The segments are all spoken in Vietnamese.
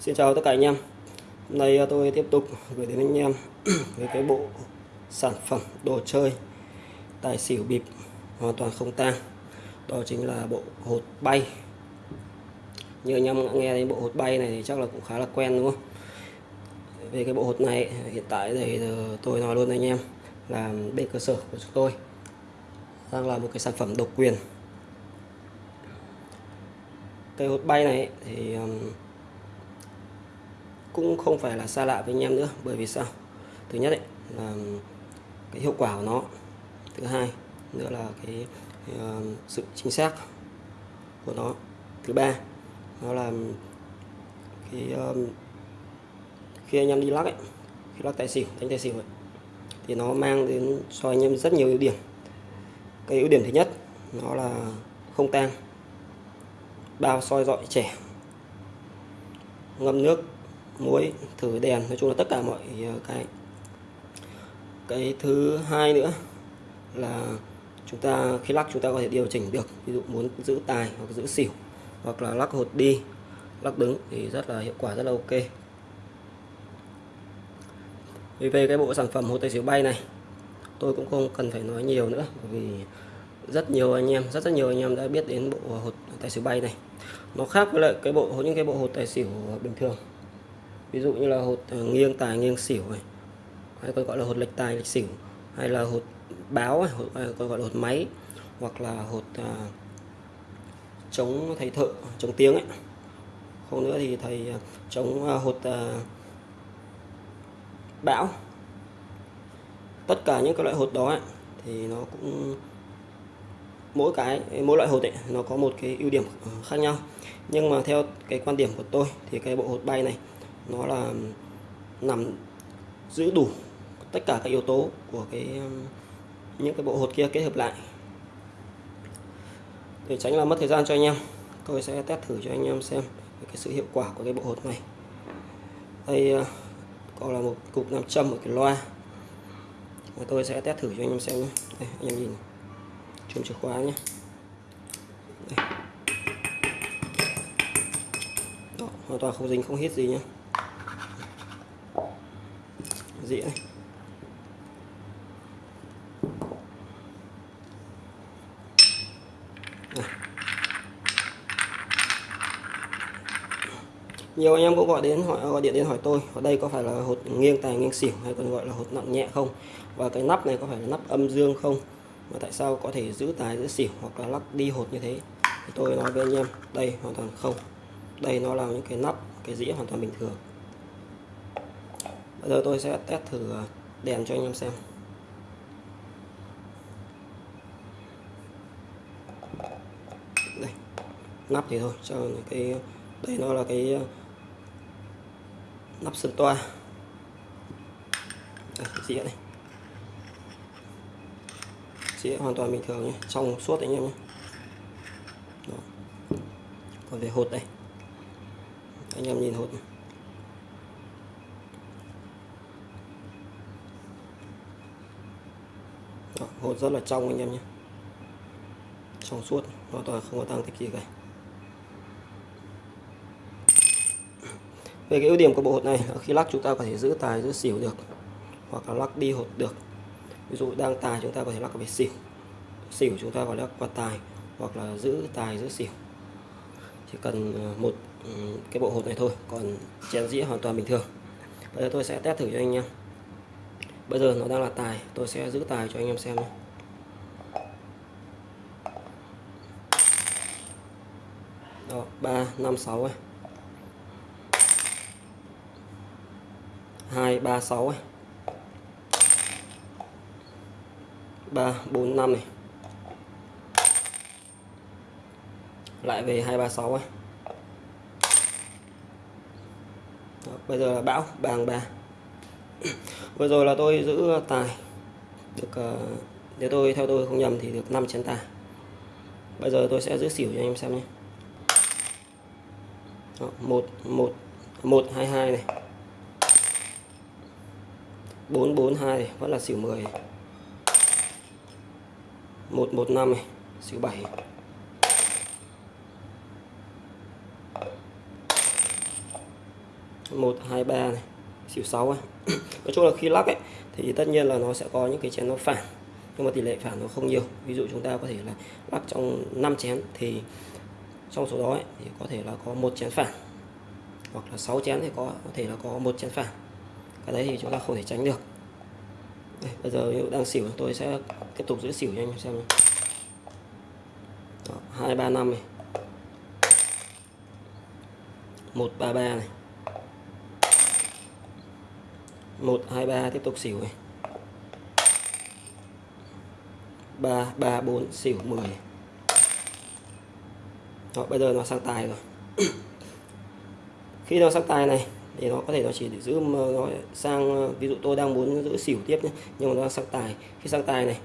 Xin chào tất cả anh em. Hôm nay à, tôi tiếp tục gửi đến anh em với cái bộ sản phẩm đồ chơi tài xỉu bịp hoàn toàn không tang. Đó chính là bộ hột bay. Như anh em đã nghe đến bộ hột bay này thì chắc là cũng khá là quen, đúng không? Về cái bộ hột này, hiện tại thì à, tôi nói luôn anh em là bên cơ sở của chúng tôi đang là một cái sản phẩm độc quyền. Cây hột bay này thì cũng không phải là xa lạ với anh em nữa bởi vì sao? Thứ nhất ấy, là cái hiệu quả của nó. Thứ hai nữa là cái uh, sự chính xác của nó. Thứ ba nó là cái um, khi anh em đi lắc ấy khi lắc tài xỉu đánh tài xỉu ấy, thì nó mang đến cho anh em rất nhiều ưu điểm. Cái ưu điểm thứ nhất nó là không tang bao soi dọi trẻ ngâm nước muối, thử đèn, nói chung là tất cả mọi ờ, cái cái thứ hai nữa là chúng ta, khi lắc chúng ta có thể điều chỉnh được, ví dụ muốn giữ tài hoặc giữ xỉu hoặc là lắc hột đi, lắc đứng thì rất là hiệu quả, rất là ok. Vì về cái bộ sản phẩm hột tài xỉu bay này, tôi cũng không cần phải nói nhiều nữa vì rất nhiều anh em, rất rất nhiều anh em đã biết đến bộ hột tài xỉu bay này. Nó khác với lại cái bộ, những cái bộ hột tài xỉu bình thường ví dụ như là hột ờ, nghiêng tài nghiêng xỉu này hay còn gọi là hột lệch tài lệch xỉu hay là hột báo hay à, còn gọi là hột máy hoặc là hột à, chống thầy thợ chống tiếng ấy. Không nữa thì thầy à, chống à, hột à, bão. Tất cả những cái loại hột đó ấy, thì nó cũng mỗi cái mỗi loại hột ấy nó có một cái ưu điểm ờ, khác nhau. Nhưng mà theo cái quan điểm của tôi thì cái bộ hột bay này nó là nằm giữ đủ tất cả các yếu tố của cái um, những cái bộ hột kia kết hợp lại. Để tránh là mất thời gian cho anh em tôi sẽ test thử cho anh em xem cái sự hiệu quả của cái bộ hột này. Đây uh, còn là một cục nam châm ở cái loa. Và tôi sẽ test thử cho anh em xem nhé. Đây, anh em nhìn chùm chìa khóa nhé. Đây. Đó, hoàn toàn không dính không hít gì nhé dĩa này nhiều anh em cũng gọi đến hỏi, gọi điện đến hỏi tôi, ở đây có phải là hột nghiêng tài nghiêng xỉu hay còn gọi là hột nặng nhẹ không? Và cái nắp này có phải là nắp âm dương không? Mà tại sao có thể giữ tài, giữ xỉu hoặc là lắc đi hột như thế? Thì tôi nói với anh em, đây hoàn toàn không. Đây nó là những cái nắp, cái dĩa hoàn toàn bình thường bây giờ tôi sẽ test thử à, đèn cho anh em xem. Đây nắp thì thôi cho cái đây nó là cái à, nắp sơn toa. Đây, dĩa này dĩa hoàn toàn bình thường nhé trong suốt anh em nhé. Đó. còn về hột đây. Anh em nhìn hột này. Đó, hột rất là trong anh em nhé. Trong suốt hoàn toàn không có tăng tích gì cả. Về cái ưu điểm của bộ hột này khi lắc chúng ta có thể giữ tài giữ xỉu được hoặc là lắc đi hột được. Ví dụ đang tài chúng ta có thể lắc về xỉu xỉu chúng ta có lắc qua tài hoặc là giữ tài giữ xỉu. Chỉ cần ờ, một ừ, cái bộ hột này thôi còn chén dĩa hoàn toàn bình thường. Bây giờ tôi sẽ test thử cho anh em bây giờ nó đang là tài tôi sẽ giữ tài cho anh em xem nhé. Đó ba năm sáu ấy. Hai ba sáu ấy. Ba bốn năm này. Lại về hai ba sáu ấy. Đó, bây giờ là bão bàng ba vừa rồi là tôi giữ tài. Được ờ, nếu tôi theo tôi không nhầm thì được 5 chén tài. Bây giờ tôi sẽ giữ xỉu cho anh em xem nhé. Đó, một một một hai hai này. Bốn bốn hai này vẫn là xỉu 10 một một năm này xỉu 7 một hai ba này xỉu sáu ấy. nói chung là khi lắc ấy thì tất nhiên là nó sẽ có những cái chén nó phản nhưng mà tỷ lệ phản nó không nhiều. Ví dụ chúng ta có thể là lắc trong 5 chén thì trong số đó ấy, thì có thể là có một chén phản hoặc là 6 chén thì có có thể là có một chén phản. Cái đấy thì chúng ta không thể tránh được. Đây, bây giờ đang xỉu tôi sẽ tiếp tục giữ xỉu cho anh xem hai ba năm này. Một ba ba này một hai ba tiếp tục xỉu này ba ba bốn xỉu 10 Đó, bây giờ nó sang tài rồi. Khi nó sang tài này thì nó có thể nó chỉ để giữ nó sang ví dụ tôi đang muốn giữ xỉu tiếp nhé nhưng mà nó sang tài. Khi sang tài này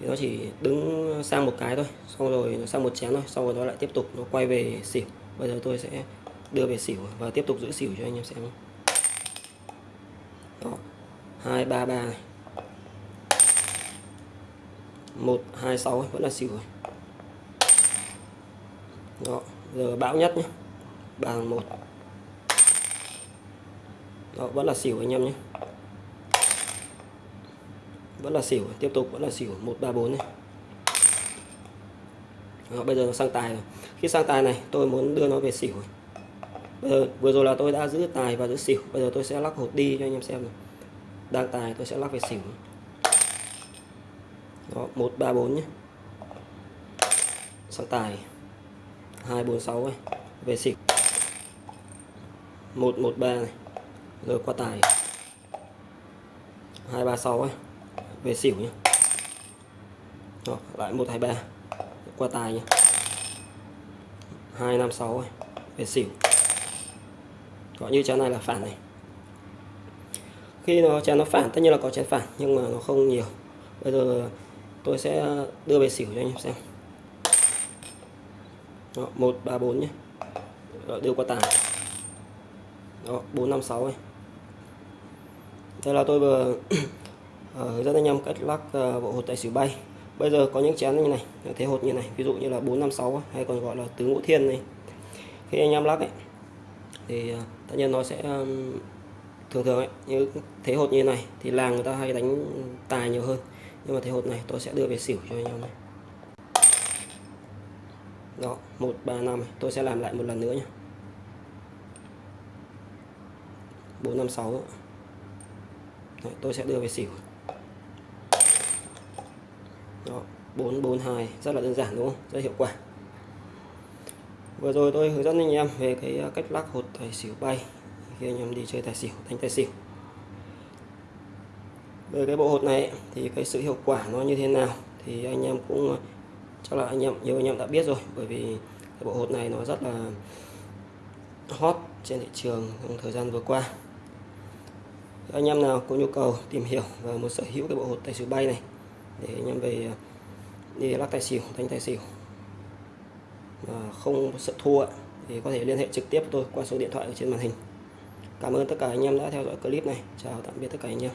thì nó chỉ đứng sang một cái thôi xong rồi nó sang một chén thôi xong rồi nó lại tiếp tục nó quay về xỉu. Bây giờ tôi sẽ đưa về xỉu và tiếp tục giữ xỉu cho anh em xem 233 này. 126 vẫn là xỉu rồi. Đó giờ bão nhất nhé. Bàn một. Đó vẫn là xỉu anh em nhé. Vẫn là xỉu tiếp tục vẫn là xỉu. 134 này. Đó, bây giờ nó sang tài rồi. Khi sang tài này tôi muốn đưa nó về xỉu bây giờ vừa rồi là tôi đã giữ tài và giữ xỉu. Bây giờ tôi sẽ lắc hột đi cho anh em xem rồi đang tài tôi sẽ lắc về xỉu. Đó một ba bốn nhé. Sang tài. Hai bốn sáu về xỉu. Một một ba này. Rồi qua tài. Hai ba sáu về xỉu nhé. Đó, lại một hai ba. Qua tài nhé. Hai năm sáu về xỉu. Có như chén này là phản này khi nó chén nó phản tất nhiên là có chén phản nhưng mà nó không nhiều. Bây giờ tôi sẽ đưa về xỉu cho anh em xem. Đó, 1 3 4 nhé. Đó, đưa qua tài Đó, 4 5 6 này. Đây là tôi vừa ờ, hướng dẫn anh em cách lắc ờ, bộ hột tài xỉu bay. Bây giờ có những chén như này thế hột như này ví dụ như là 456 hay còn gọi là tứ ngũ thiên này. Khi anh em lắc ấy thì ờ, tất nhiên nó sẽ thường thường ấy, như thế hột như này thì làng người ta hay đánh tài nhiều hơn. Nhưng mà thế hột này tôi sẽ đưa về xỉu cho anh em này. Đó, một, ba, năm tôi sẽ làm lại một lần nữa nhé bốn, năm, sáu. Tôi sẽ đưa về xỉu. Đó 442 rất là đơn giản, đúng không? Rất hiệu quả. Vừa rồi tôi hướng dẫn anh em về cái à, cách lắc hột tài xỉu bay khi anh em đi chơi tài xỉu, đánh tài xỉu. Về cái bộ hột này thì cái sự hiệu quả nó như thế nào thì anh em cũng, chắc là anh em, nhiều anh em đã biết rồi, bởi vì cái bộ hột này nó rất là hot trên thị trường trong thời gian vừa qua. Anh em nào có nhu cầu tìm hiểu và muốn sở hữu cái bộ hột tài xỉu bay này để anh em về, đi lắc tài xỉu, đánh tài xỉu mà không sợ thua thì có thể liên hệ trực tiếp với tôi qua số điện thoại ở trên màn hình cảm ơn tất cả anh em đã theo dõi clip này. Chào tạm biệt tất cả anh em.